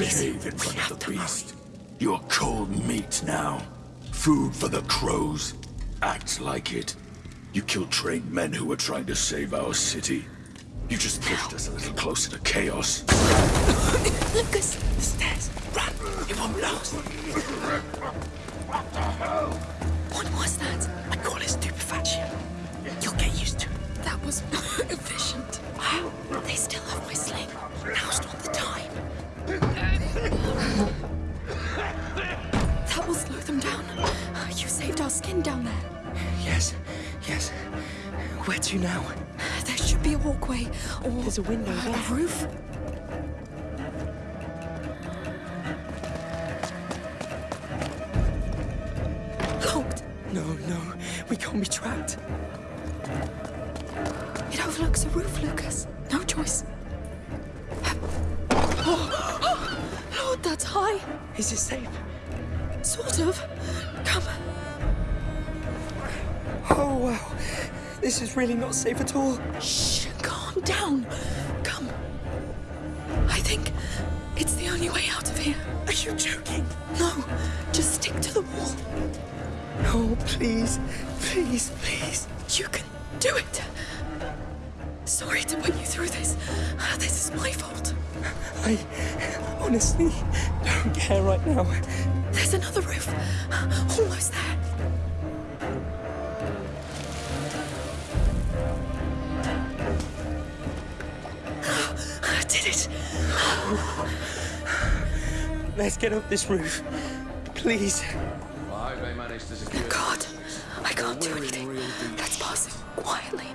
Behave in front of the beast. You're cold meat now. Food for the crows. Act like it. You killed trained men who were trying to save our city. You just pushed us a little closer to chaos. Lucas, the stairs. Run. It won't last. What was that? I call it stupefaction. You'll get used to it. That was efficient. Wow. They still have my sling. Now's not the time. That will slow them down. You saved our skin down there. Yes, yes. Where to now? There should be a walkway, or There's a window a there. roof. Locked. No, no, we can't be trapped. It overlooks a roof, Lucas. No choice. High. Is it safe? Sort of. Come. Oh, wow. This is really not safe at all. Shh. Calm down. Come. I think it's the only way out of here. Are you joking? No, just stick to the wall. Oh, please, please, please. You can do it. Sorry to put you through this. This is my fault. I honestly don't care right now. There's another roof. Almost there. I did it. Let's get up this roof. Please. I hope they managed to secure. God, I can't do anything. Let's pass it quietly.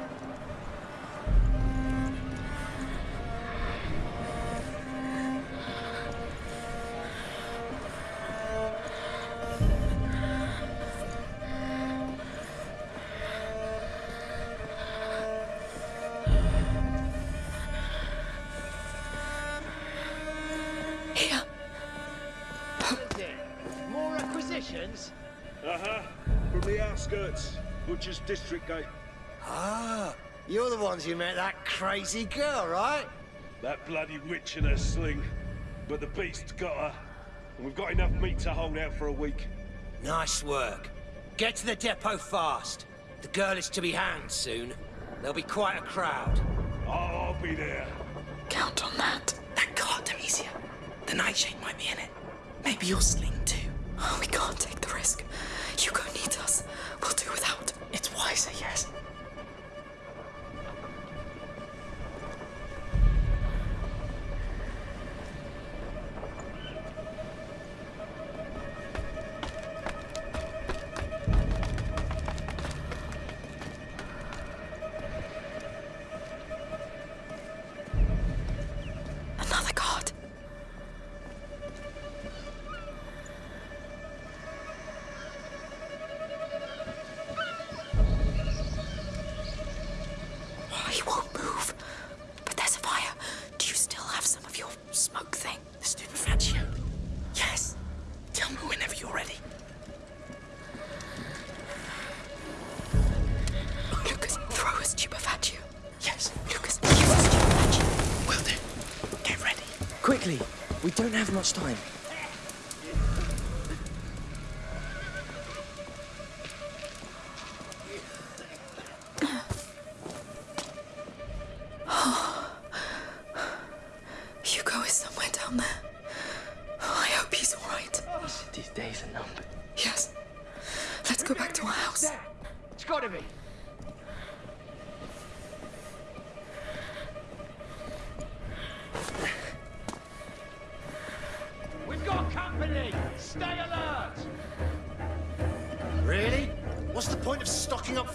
Butcher's District Gate. Ah, you're the ones who met that crazy girl, right? That bloody witch in her sling. But the beast got her. And we've got enough meat to hold out for a week. Nice work. Get to the depot fast. The girl is to be hanged soon. There'll be quite a crowd. I'll, I'll be there. Count on that. That card, Demesia. The nightshade might be in it. Maybe your sling too. Oh, we can't take the risk. Hugo needs us. We'll do without. It's wiser, yes. Smoke thing? The stupefatio. Yes. Tell me whenever you're ready. Lucas, throw a stupefatio. Yes. Lucas, use a stupefatio. Will do. Get ready. Quickly. We don't have much time.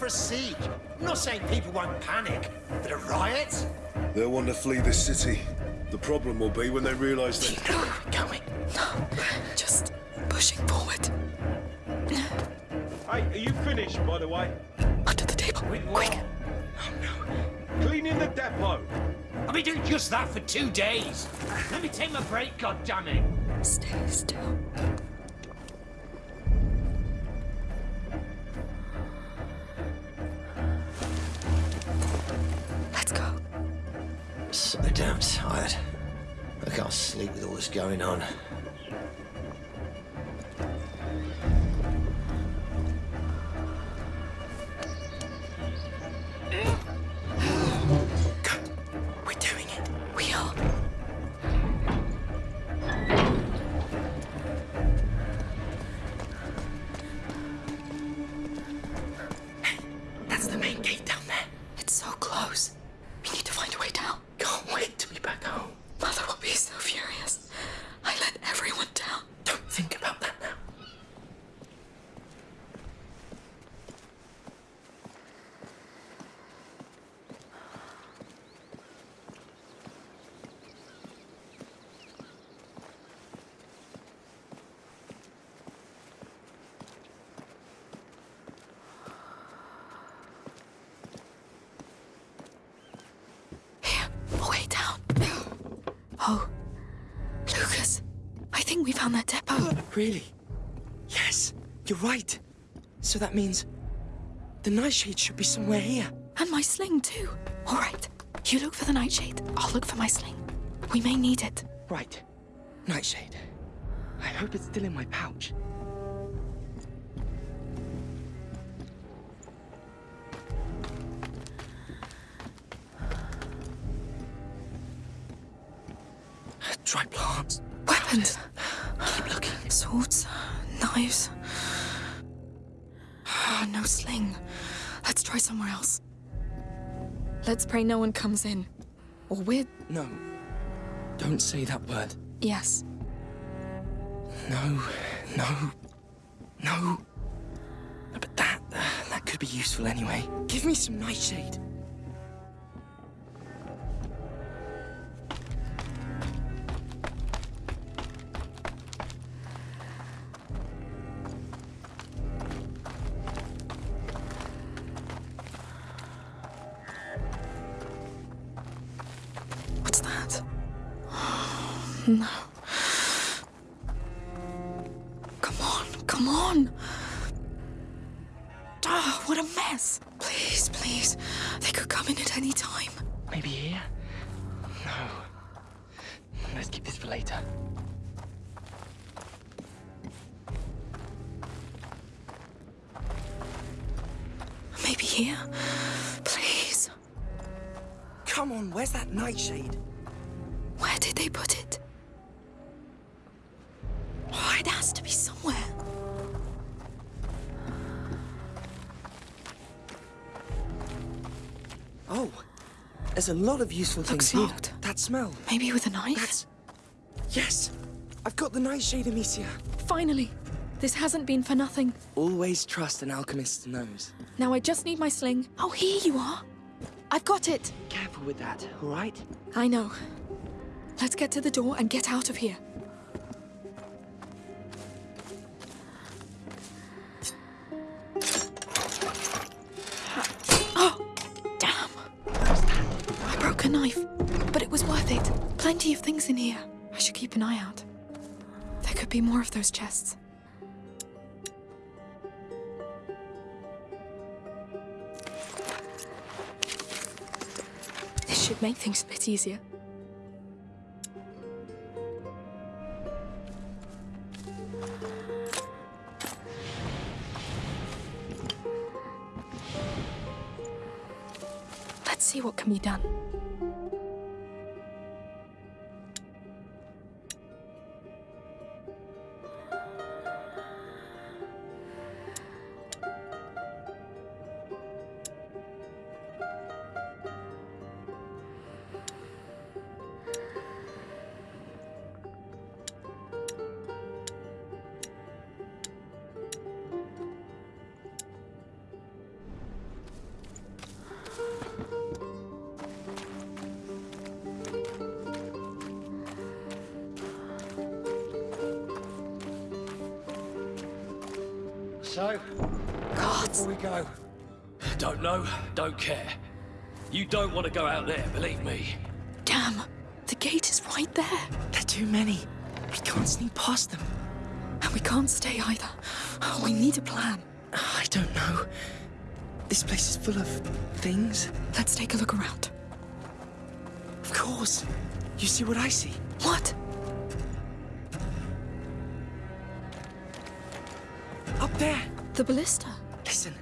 For a siege? I'm not saying people won't panic, but a riot? They'll want to flee this city. The problem will be when they realise that... You know where we're going. No, just pushing forward. Hey, are you finished, by the way? Under the table. Quick. Oh, no. Cleaning the depot. I've been doing just that for two days. Let me take my break, goddammit. Stay still. I'm so damn tired. I can't sleep with all this going on. Oh, Lucas, I think we found that depot. Oh, really? Yes, you're right. So that means the nightshade should be somewhere here. And my sling, too. All right, you look for the nightshade. I'll look for my sling. We may need it. Right. Nightshade. I hope it's still in my pouch. Dry plants. Weapons. Keep looking. Swords, knives. Ah, no sling. Let's try somewhere else. Let's pray no one comes in. Or we're. No. Don't say that word. Yes. No, no, no. But that, uh, that could be useful anyway. Give me some nightshade. No. Come on, come on. Ah, what a mess. Please, please. They could come in at any time. Maybe here? No. Let's keep this for later. Maybe here. Please. Come on, where's that nightshade? It has to be somewhere. Oh, there's a lot of useful things here. That smell. Maybe with a knife? That's. Yes! I've got the nightshade, Amicia. Finally. This hasn't been for nothing. Always trust an alchemist's nose. Now I just need my sling. Oh, here you are. I've got it. Careful with that, all right? I know. Let's get to the door and get out of here. Of things in here. I should keep an eye out. There could be more of those chests. This should make things a bit easier. Let's see what can be done. So, God, before we go. Don't know, don't care. You don't want to go out there, believe me. damn. The gate is right there. There are too many. We can't sneak past them. And we can't stay either. We need a plan. I don't know. This place is full of things. Let's take a look around. Of course. You see what I see? What? There! The ballista? Listen.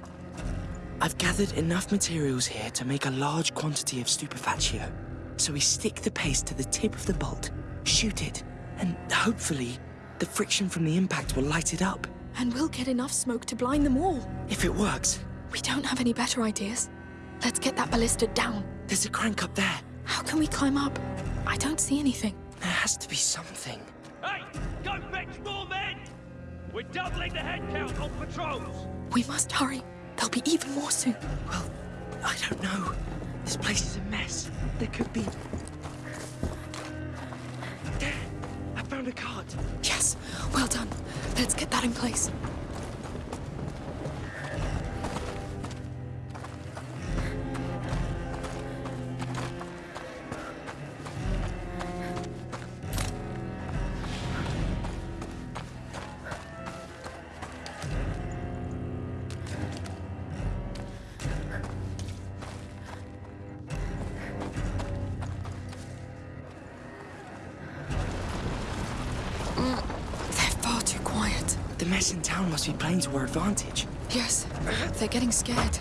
I've gathered enough materials here to make a large quantity of stupefatio. So we stick the paste to the tip of the bolt, shoot it, and hopefully the friction from the impact will light it up. And we'll get enough smoke to blind them all. If it works, We don't have any better ideas. Let's get that ballista down. there's a crank up there. How can we climb up? I don't see anything. There has to be something. Hey, go fetch more men! We're doubling the head count on patrols! We must hurry. There'll be even more soon. Well, I don't know. This place is a mess. There could be. There! I found a cart. Yes, well done. Let's get that in place. Advantage. Yes, they're getting scared.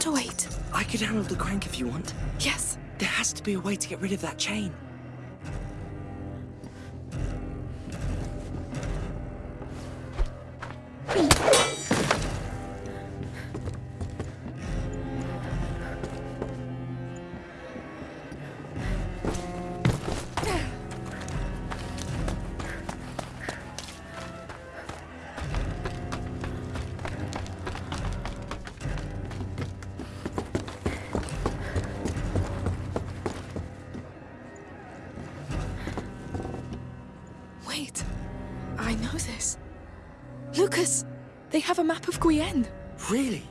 A counterweight. I could handle the crank if you want. Yes. There has to be a way to get rid of that chain. Wait. I know this. Lucas, they have a map of Guyenne. Really?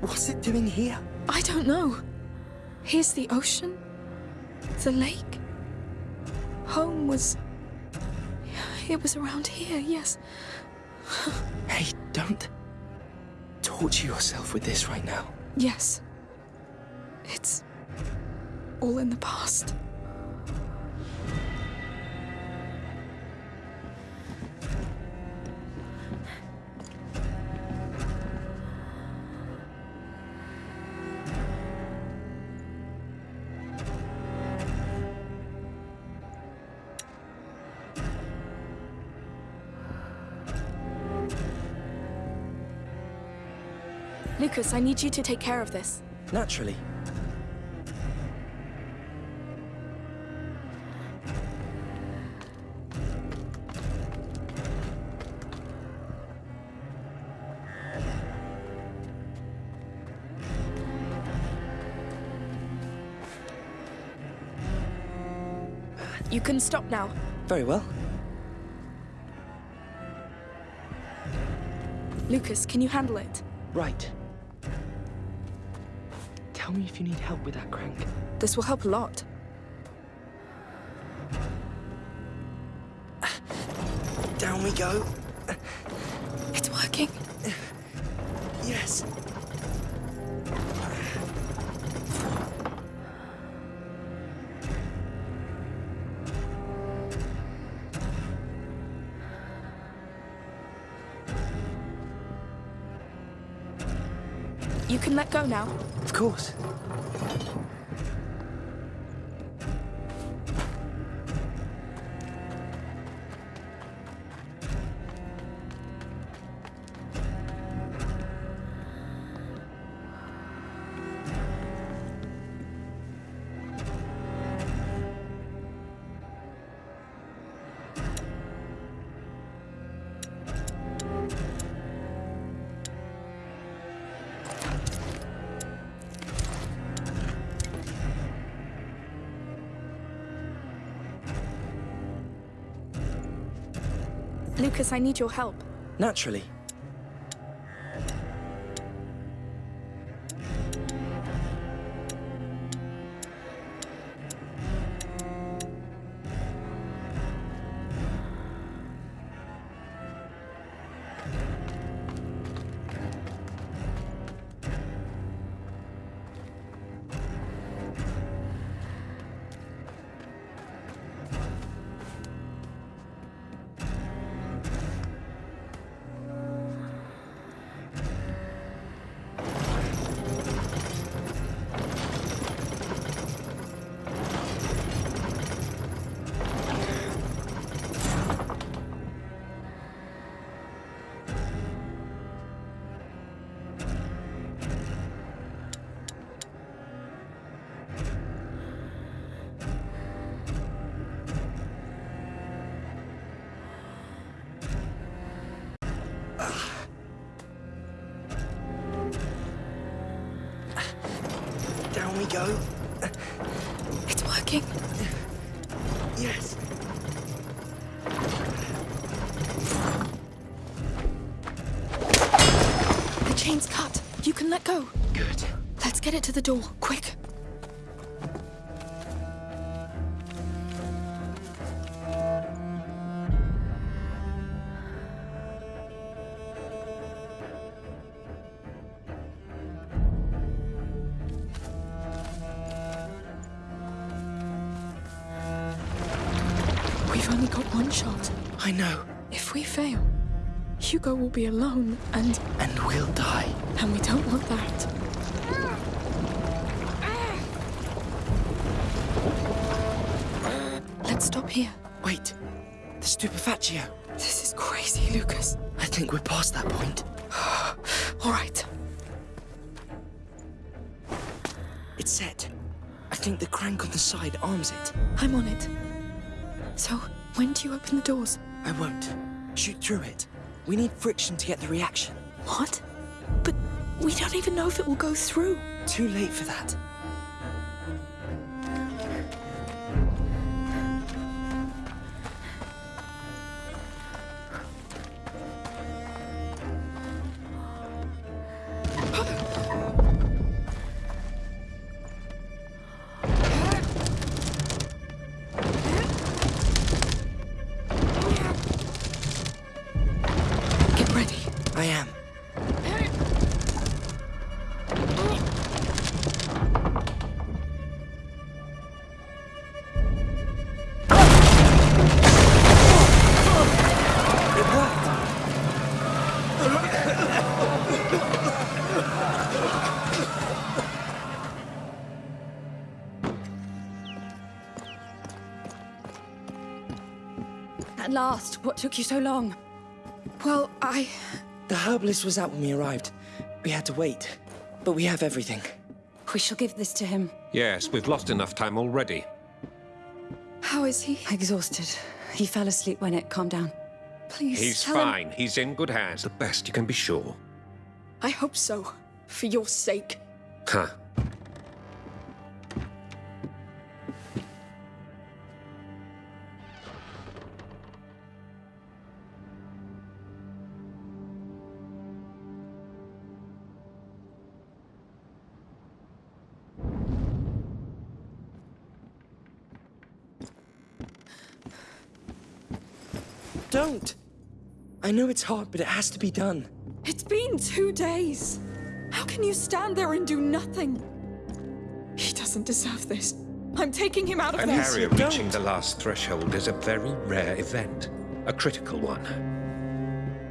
What's it doing here? I don't know. Here's the ocean, the lake. Home was. It was around here, yes. Hey, don't torture yourself with this right now. Yes. It's. all in the past. Lucas, I need you to take care of this. Naturally. You can stop now. Very well. Lucas, can you handle it? Right. Tell me if you need help with that crank. This will help a lot. Down we go. It's working. Yes. Can let go now. Of course. Lucas, I need your help. Naturally. Down we go. It's working. Yes. The chain's cut. You can let go. Good. Let's get it to the door, quick. If we fail, Hugo will be alone, and And we'll die. and we don't want that. Let's stop here. Wait. The stupefatio. This is crazy, Lucas. I think we're past that point. All right. It's set. I think the crank on the side arms it. I'm on it. So, when do you open the doors? I won't. Shoot through it. We need friction to get the reaction. What? But we don't even know if it will go through. Too late for that. At last, what took you so long? Well, I. The herbalist was out when we arrived. We had to wait. But we have everything. We shall give this to him. Yes, we've lost enough time already. How is he? Exhausted. He fell asleep when it calmed down. Please. He's tell him- fine. He's in good hands. The best you can be sure. I hope so. For your sake. Huh. Don't! I know it's hard, but it has to be done. It's been two days. How can you stand there and do nothing? He doesn't deserve this. I'm taking him out of An there. area don't. reaching the last threshold is a very rare event. A critical one.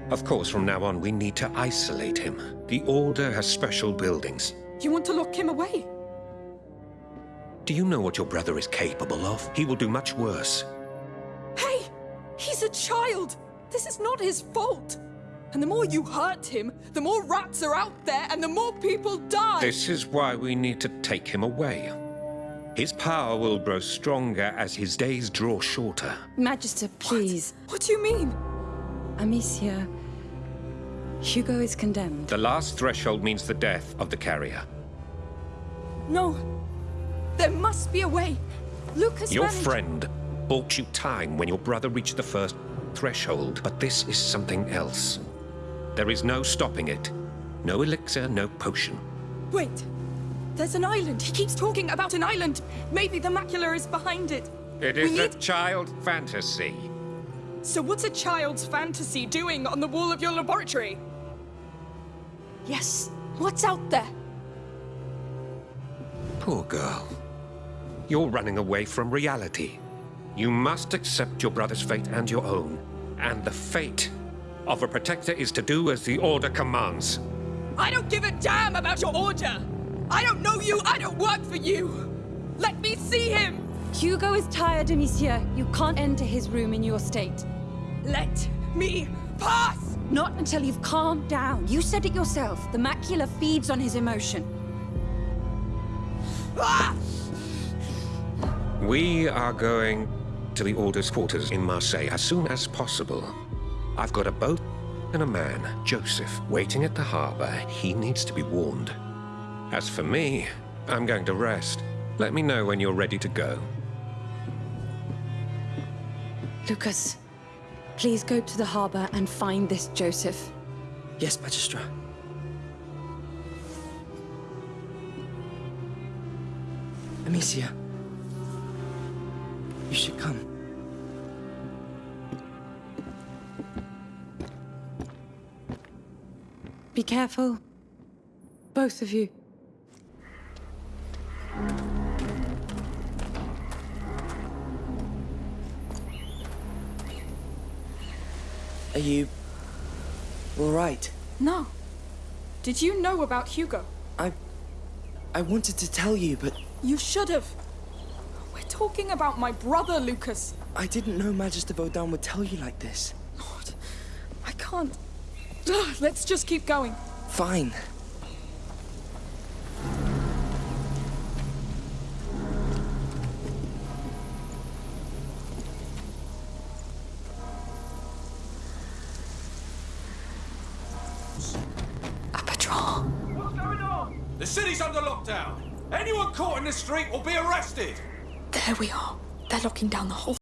Of course, from now on, we need to isolate him. The Order has special buildings. You want to lock him away? Do you know what your brother is capable of? He will do much worse. Hey! He's a child! This is not his fault! And the more you hurt him, the more rats are out there and the more people die! This is why we need to take him away. His power will grow stronger as his days draw shorter. Magister, please. What do you mean? Amicia. Hugo is condemned. The last threshold means the death of the carrier. No. There must be a way. Lucas Your managed- friend bought you time when your brother reached the first. threshold, but this is something else. There is no stopping it. No elixir, no potion. Wait. There's an island. He keeps talking about an island. Maybe the macula is behind it. It is we a need- child fantasy. So what's a child's fantasy doing on the wall of your laboratory? Yes. What's out there? Poor girl. You're running away from reality. You must accept your brother's fate and your own. And the fate of a protector is to do as the order commands. I don't give a damn about your order. I don't know you. I don't work for you. Let me see him. Hugo is tired, Amicia. You can't enter his room in your state. Let me pass. Not until you've calmed down. You said it yourself. The macula feeds on his emotion. Ah! We are going to the Order's quarters in Marseille as soon as possible. I've got a boat and a man, Joseph, waiting at the harbor. He needs to be warned. As for me, I'm going to rest. Let me know when you're ready to go. Lucas, please go to the harbor and find this Joseph. Yes, Magister. Amicia. You should come. Be careful. Both of you. Are you... all right? No. Did you know about Hugo? I... I wanted to tell you, but You should have. We're talking about my brother, Lucas. I didn't know Magister Vaudin would tell you like this. Lord, I can't. Ugh, Let's just keep going. Fine. A patrol. What's going on? The city's under lockdown. Anyone caught in the street will be arrested. There we are. They're locking down the whole